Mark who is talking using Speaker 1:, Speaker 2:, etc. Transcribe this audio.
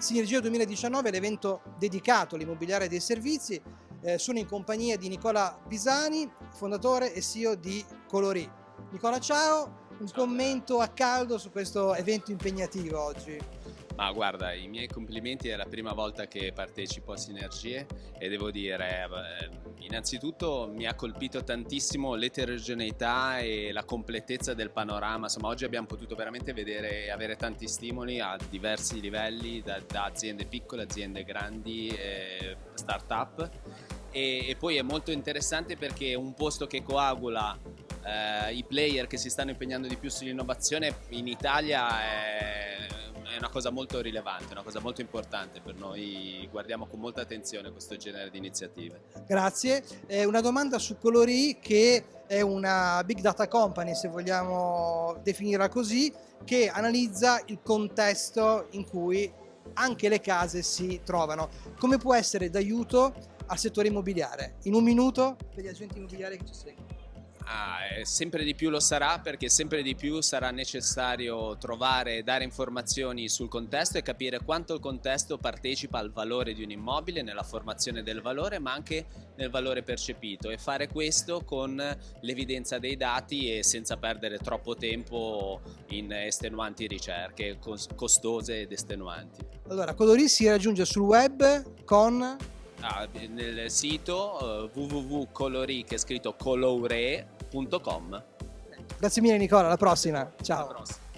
Speaker 1: Sinergia 2019 è l'evento dedicato all'immobiliare dei servizi. Eh, sono in compagnia di Nicola Pisani, fondatore e CEO di Colori. Nicola, ciao. Un commento a caldo su questo evento impegnativo oggi.
Speaker 2: Ma guarda, i miei complimenti è la prima volta che partecipo a Sinergie e devo dire, innanzitutto mi ha colpito tantissimo l'eterogeneità e la completezza del panorama, insomma oggi abbiamo potuto veramente vedere e avere tanti stimoli a diversi livelli, da, da aziende piccole, aziende grandi, eh, start-up. E, e poi è molto interessante perché è un posto che coagula eh, i player che si stanno impegnando di più sull'innovazione in Italia è è una cosa molto rilevante, una cosa molto importante per noi, guardiamo con molta attenzione questo genere di iniziative.
Speaker 1: Grazie, eh, una domanda su Colori che è una big data company se vogliamo definirla così, che analizza il contesto in cui anche le case si trovano. Come può essere d'aiuto al settore immobiliare? In un minuto per gli agenti immobiliari che ci seguono.
Speaker 2: Ah, sempre di più lo sarà perché sempre di più sarà necessario trovare e dare informazioni sul contesto e capire quanto il contesto partecipa al valore di un immobile, nella formazione del valore ma anche nel valore percepito e fare questo con l'evidenza dei dati e senza perdere troppo tempo in estenuanti ricerche costose ed estenuanti.
Speaker 1: Allora, Codori si raggiunge sul web con
Speaker 2: Ah, nel sito uh, www.colori che è scritto colore.com
Speaker 1: Grazie mille Nicola, alla prossima. Ciao. Alla prossima.